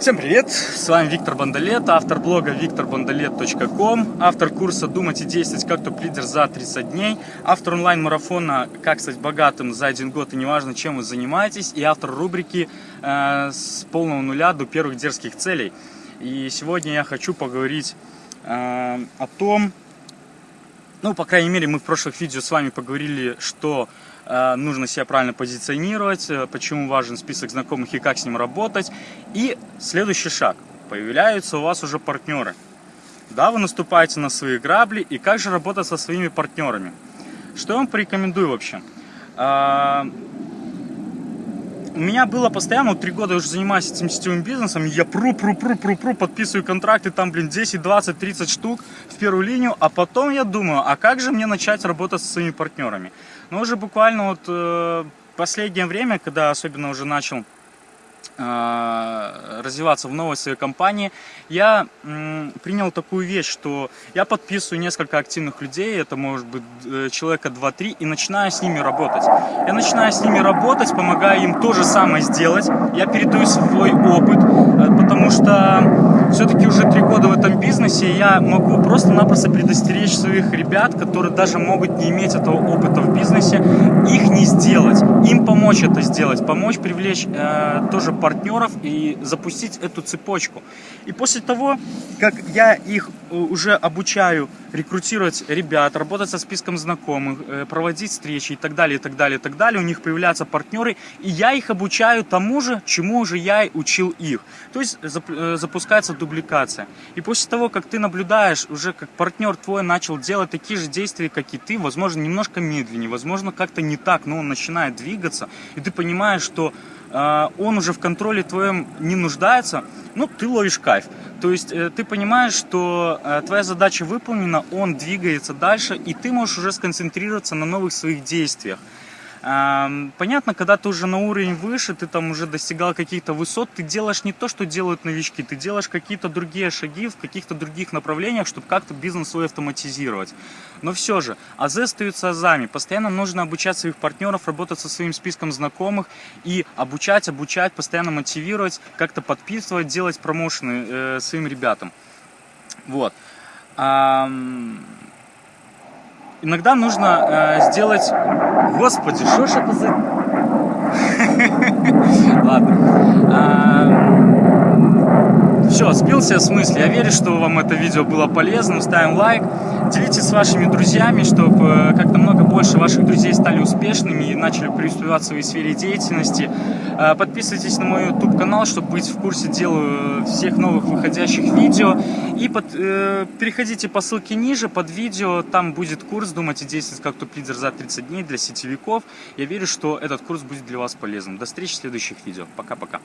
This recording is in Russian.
Всем привет! С вами Виктор Бондолет, автор блога викторбондолет.ком, автор курса «Думать и действовать как топ-лидер за 30 дней», автор онлайн-марафона «Как стать богатым за один год и неважно, чем вы занимаетесь» и автор рубрики э, «С полного нуля до первых дерзких целей». И сегодня я хочу поговорить э, о том, ну, по крайней мере, мы в прошлых видео с вами поговорили, что э, нужно себя правильно позиционировать, э, почему важен список знакомых и как с ним работать. И следующий шаг. Появляются у вас уже партнеры. Да, вы наступаете на свои грабли, и как же работать со своими партнерами? Что я вам порекомендую вообще? Э, у меня было постоянно, вот три года я уже занимаюсь этим сетевым бизнесом, я пру, пру, пру, пру, пру, подписываю контракты, там, блин, 10, 20, 30 штук в первую линию, а потом я думаю, а как же мне начать работать со своими партнерами? Ну, уже буквально вот э, последнее время, когда особенно уже начал развиваться в новой своей компании, я принял такую вещь, что я подписываю несколько активных людей, это может быть э, человека 2-3, и начинаю с ними работать. Я начинаю с ними работать, помогаю им то же самое сделать, я передаю свой опыт, э, потому что все-таки уже три года в этом бизнесе, я могу просто-напросто предостеречь своих ребят, которые даже могут не иметь этого опыта в бизнесе, их не помочь это сделать, помочь привлечь э, тоже партнеров и запустить эту цепочку. И после того, как я их э, уже обучаю рекрутировать ребят, работать со списком знакомых, э, проводить встречи и так далее, и так далее, и так далее, у них появляются партнеры, и я их обучаю тому же, чему уже я и учил их. То есть э, запускается дубликация. И после того, как ты наблюдаешь, уже как партнер твой начал делать такие же действия, как и ты, возможно, немножко медленнее, возможно, как-то не так, но он начинает двигаться, и ты понимаешь, что а, он уже в контроле твоем не нуждается, ну, ты ловишь кайф. То есть э, ты понимаешь, что э, твоя задача выполнена, он двигается дальше, и ты можешь уже сконцентрироваться на новых своих действиях. Понятно, когда ты уже на уровень выше, ты там уже достигал каких-то высот, ты делаешь не то, что делают новички, ты делаешь какие-то другие шаги в каких-то других направлениях, чтобы как-то бизнес свой автоматизировать. Но все же, азы остаются азами. Постоянно нужно обучать своих партнеров, работать со своим списком знакомых и обучать, обучать, постоянно мотивировать, как-то подписывать, делать промоушены э, своим ребятам. Вот. Иногда нужно э, сделать... Господи, что ж это за... Ладно. А, Все, сбился с мысли. Я верю, что вам это видео было полезным. Ставим лайк. Делитесь с вашими друзьями, чтобы э, как-то много больше ваших друзей стали успешными и начали преуспевать в своей сфере деятельности. Э, подписывайтесь на мой YouTube канал, чтобы быть в курсе дела э, всех новых выходящих видео. И под, э, переходите по ссылке ниже под видео, там будет курс «Думать и действовать как топ-лидер за 30 дней» для сетевиков. Я верю, что этот курс будет для вас полезным. До встречи в следующих видео. Пока-пока.